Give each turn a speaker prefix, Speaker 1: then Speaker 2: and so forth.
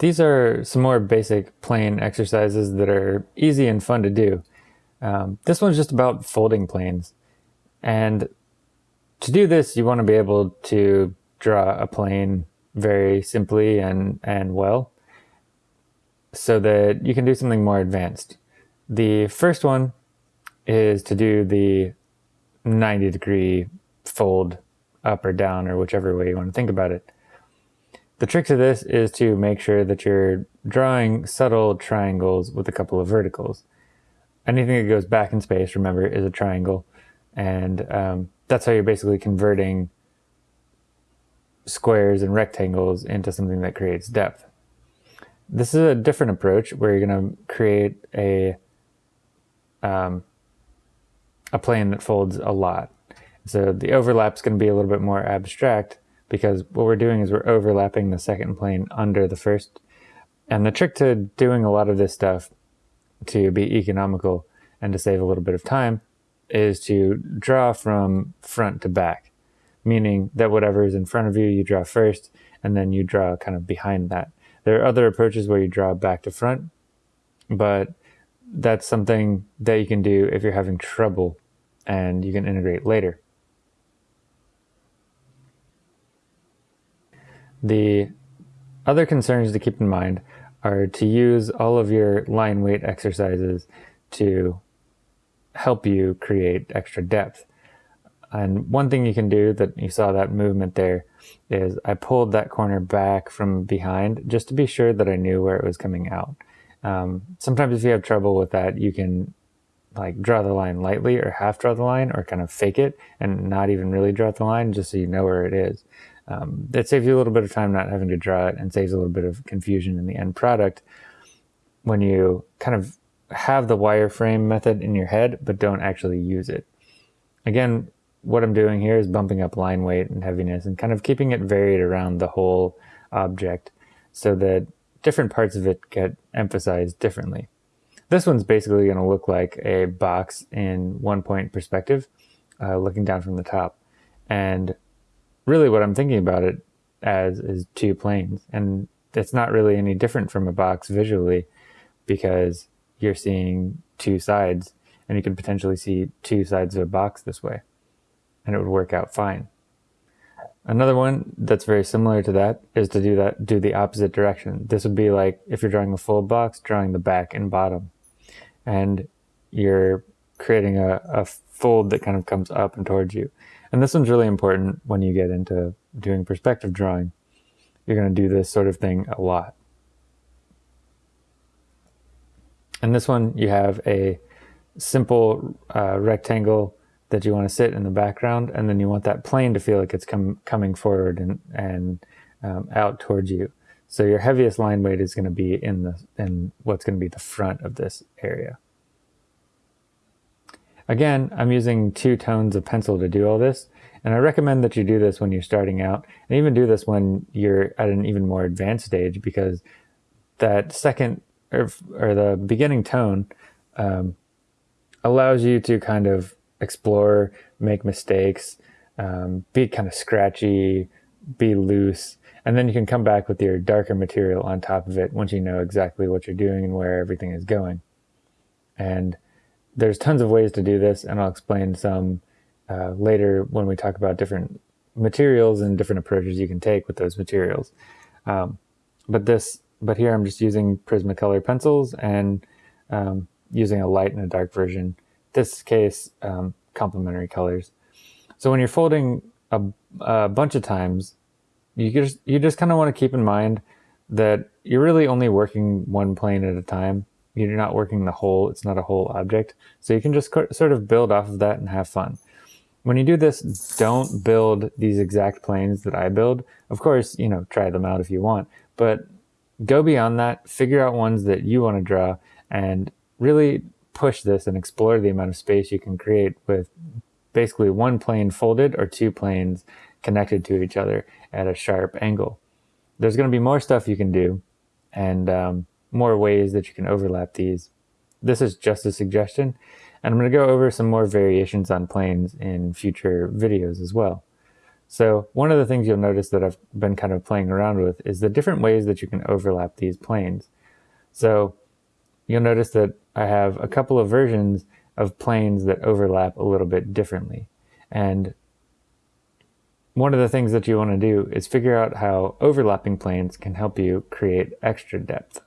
Speaker 1: these are some more basic plane exercises that are easy and fun to do. Um, this one's just about folding planes. And to do this, you want to be able to draw a plane very simply and, and well so that you can do something more advanced. The first one is to do the 90 degree fold up or down or whichever way you want to think about it. The trick to this is to make sure that you're drawing subtle triangles with a couple of verticals. Anything that goes back in space, remember, is a triangle. And um, that's how you're basically converting squares and rectangles into something that creates depth. This is a different approach where you're going to create a um, a plane that folds a lot. So the overlap is going to be a little bit more abstract because what we're doing is we're overlapping the second plane under the first. And the trick to doing a lot of this stuff to be economical and to save a little bit of time is to draw from front to back, meaning that whatever is in front of you, you draw first, and then you draw kind of behind that. There are other approaches where you draw back to front, but that's something that you can do if you're having trouble and you can integrate later. The other concerns to keep in mind are to use all of your line weight exercises to help you create extra depth. And one thing you can do that you saw that movement there is I pulled that corner back from behind just to be sure that I knew where it was coming out. Um, sometimes if you have trouble with that, you can like draw the line lightly or half draw the line or kind of fake it and not even really draw the line just so you know where it is. Um, that saves you a little bit of time not having to draw it and saves a little bit of confusion in the end product when you kind of have the wireframe method in your head but don't actually use it. Again, what I'm doing here is bumping up line weight and heaviness and kind of keeping it varied around the whole object so that different parts of it get emphasized differently. This one's basically going to look like a box in one point perspective, uh, looking down from the top. And really what I'm thinking about it as is two planes. And it's not really any different from a box visually because you're seeing two sides and you can potentially see two sides of a box this way and it would work out fine. Another one that's very similar to that is to do that, do the opposite direction. This would be like if you're drawing a full box, drawing the back and bottom. And you're creating a, a fold that kind of comes up and towards you. And this one's really important when you get into doing perspective drawing. You're going to do this sort of thing a lot. And this one, you have a simple uh, rectangle that you want to sit in the background, and then you want that plane to feel like it's com coming forward and, and um, out towards you. So your heaviest line weight is going to be in the in what's going to be the front of this area. Again, I'm using two tones of pencil to do all this, and I recommend that you do this when you're starting out, and even do this when you're at an even more advanced stage, because that second or, or the beginning tone um, allows you to kind of explore, make mistakes, um, be kind of scratchy, be loose, and then you can come back with your darker material on top of it once you know exactly what you're doing and where everything is going. And there's tons of ways to do this, and I'll explain some uh, later when we talk about different materials and different approaches you can take with those materials. Um, but this, but here I'm just using Prismacolor pencils and um, using a light and a dark version this case, um, complementary colors. So when you're folding a, a bunch of times, you just, you just kind of want to keep in mind that you're really only working one plane at a time. You're not working the whole, it's not a whole object. So you can just sort of build off of that and have fun. When you do this, don't build these exact planes that I build. Of course, you know, try them out if you want, but go beyond that, figure out ones that you want to draw and really push this and explore the amount of space you can create with basically one plane folded or two planes connected to each other at a sharp angle. There's going to be more stuff you can do and um, more ways that you can overlap these. This is just a suggestion, and I'm going to go over some more variations on planes in future videos as well. So one of the things you'll notice that I've been kind of playing around with is the different ways that you can overlap these planes. So you'll notice that I have a couple of versions of planes that overlap a little bit differently. And one of the things that you want to do is figure out how overlapping planes can help you create extra depth.